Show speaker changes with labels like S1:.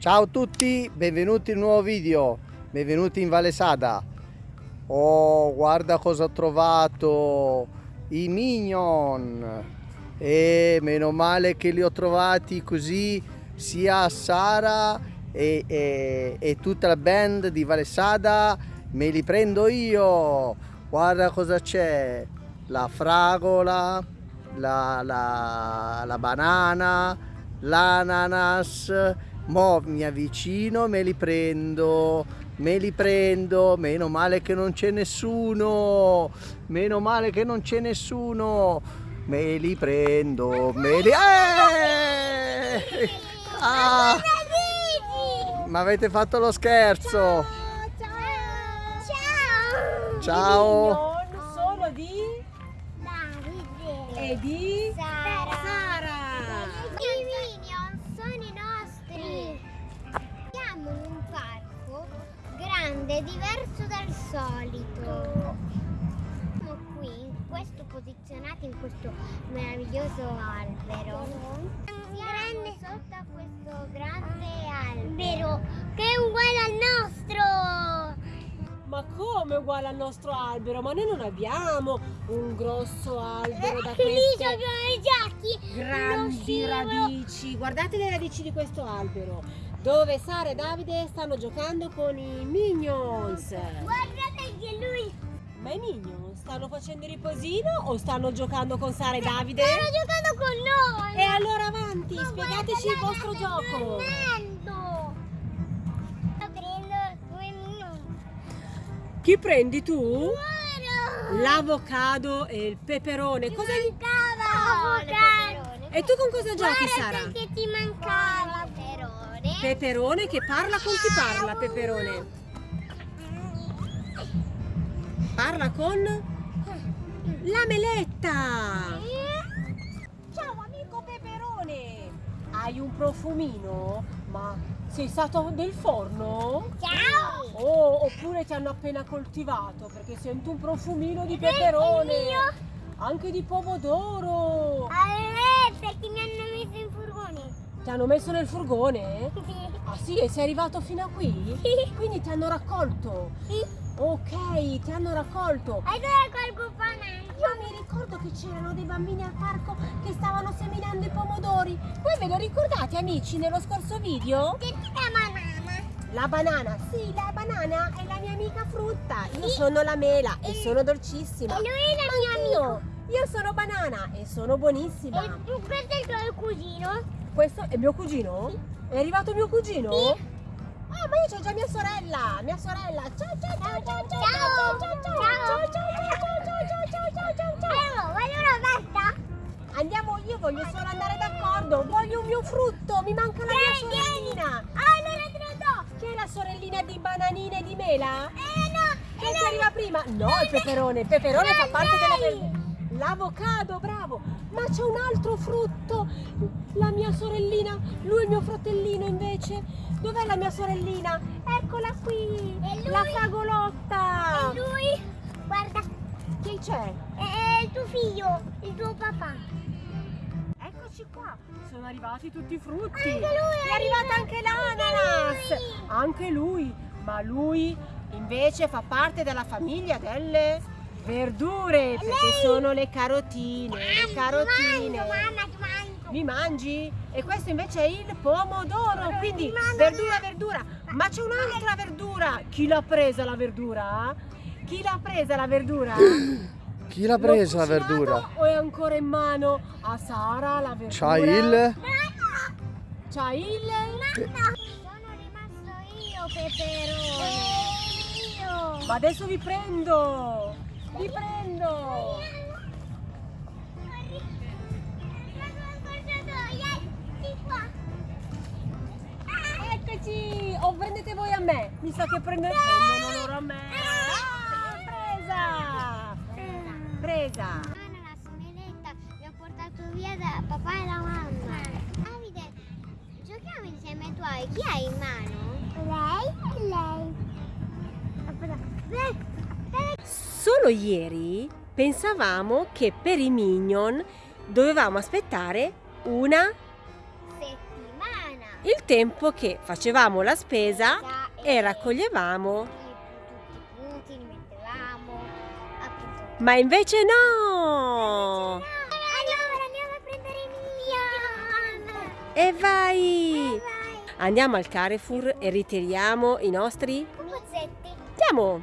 S1: Ciao a tutti, benvenuti in un nuovo video, benvenuti in Valle Sada. Oh, guarda cosa ho trovato, i Minion. E meno male che li ho trovati così sia Sara e, e, e tutta la band di Valle Sada, me li prendo io. Guarda cosa c'è, la fragola, la, la, la banana, l'ananas Mo mi avvicino, me li prendo, me li prendo, meno male che non c'è nessuno, meno male che non c'è nessuno, me li prendo, me li... Eh! Ah! Ma avete fatto lo scherzo!
S2: Ciao!
S1: Ciao!
S3: Sono di...
S2: Davide!
S3: e di...
S2: Sara! Grande, diverso dal solito. Siamo qui, in questo, posizionati in questo meraviglioso albero. Siamo sotto a questo grande albero che è uguale al nostro!
S3: Ma come uguale al nostro albero? Ma noi non abbiamo un grosso albero da
S2: Lì
S3: queste
S2: sono i giacchi!
S3: grandi radici. Guardate le radici di questo albero. Dove Sara e Davide stanno giocando con i Minions.
S2: Guardate che lui
S3: Ma i Minions stanno facendo il riposino o stanno giocando con Sara e Davide?
S2: sta giocando con noi!
S3: E allora avanti,
S2: Ma
S3: spiegateci il
S2: guarda,
S3: vostro gioco.
S2: dormendo. Sto prendendo due minuti.
S3: Chi prendi tu?
S2: Guarda!
S3: L'avocado e il peperone. Cosa
S2: mancava! Avocado.
S3: E tu con cosa giochi,
S2: Guarda
S3: Sara?
S2: che ti mancava! Peperone.
S3: Che parla con chi parla, Peperone? Parla con la meletta. Ciao amico Peperone. Hai un profumino? Ma sei stato nel forno?
S2: Ciao!
S3: Oh, oppure ti hanno appena coltivato perché sento un profumino di peperone. Anche di pomodoro.
S2: Eh, perché mi hanno messo in furgone.
S3: Ti hanno messo nel furgone? Ah sì, e sei arrivato fino a qui?
S2: Sì.
S3: Quindi ti hanno raccolto?
S2: Sì.
S3: Ok, ti hanno raccolto.
S2: Allora colgo banana.
S3: Io mi ricordo che c'erano dei bambini al parco che stavano seminando i pomodori. Voi ve lo ricordate amici nello scorso video?
S2: Che ti chiama banana?
S3: La banana, sì, la banana è la mia amica frutta. Io sono la mela e sono dolcissima.
S2: E lui è la mia amico.
S3: Io, sono banana e sono buonissima.
S2: E tu- questo è il tuo cugino?
S3: Questo è mio cugino? È arrivato mio cugino?
S2: Sì.
S3: Ah, ma io c'ho già mia sorella, mia sorella. Ciao ciao ciao ciao ciao
S2: Ciao.
S3: ciao ciao ciao
S2: Ciao.
S3: ciao ciao ciao ciao ciao ciao ciao ciao ciao.
S2: Allora, allora basta.
S3: Andiamo, io voglio solo andare d'accordo. Voglio un mio frutto, mi manca la mia sorellina.
S2: Allora te lo do.
S3: Chi è la sorellina di bananine e di mela?
S2: Eh no.
S3: Che
S2: eh,
S3: ti arriva prima? No, il peperone, il peperone fa parte della. L'avocado, bravo! Ma c'è un altro frutto! La mia sorellina, lui è il mio fratellino invece. Dov'è la mia sorellina? Eccola qui!
S2: Lui?
S3: La fragolotta!
S2: E lui? Guarda,
S3: Chi c'è?
S2: è il tuo figlio, il tuo papà.
S3: Eccoci qua! Sono arrivati tutti i frutti!
S2: Anche lui
S3: è arrivata anche l'ananas!
S2: Anche lui.
S3: Ma lui invece fa parte della famiglia delle verdure perché
S2: Lei-
S3: sono le carotine, le carotine.
S2: Ti mangio, mamma,
S3: Mi mangi? E questo invece è il pomodoro, quindi verdura, verdura. Ma c'è un'altra verdura. Chi l'ha presa la verdura? Chi l'ha presa la verdura?
S1: Chi l'ha presa la verdura?
S3: O è ancora in mano a Sara la verdura?
S1: C'ha il...
S3: C'ha il...
S2: Sono rimasto io, peperone. Io.
S3: Ma adesso vi prendo! Vi prendo! Eccoci! O prendete voi a me? Mi sa che prendete prendono loro a me! Ah, presa! Presa!
S2: la someletta mi ha portato via da papà e la mamma. Davide, giochiamo insieme tu hai. Chi hai in mano? Lei e lei.
S3: Solo ieri pensavamo che per i Minion dovevamo aspettare una. Il tempo che facevamo la spesa e raccoglievamo. Ma invece no!
S2: Allora andiamo a prendere minion!
S3: E vai!
S2: Vai!
S3: Andiamo al Carrefour e ritiriamo i nostri...
S2: Pupazzetti!
S3: Andiamo!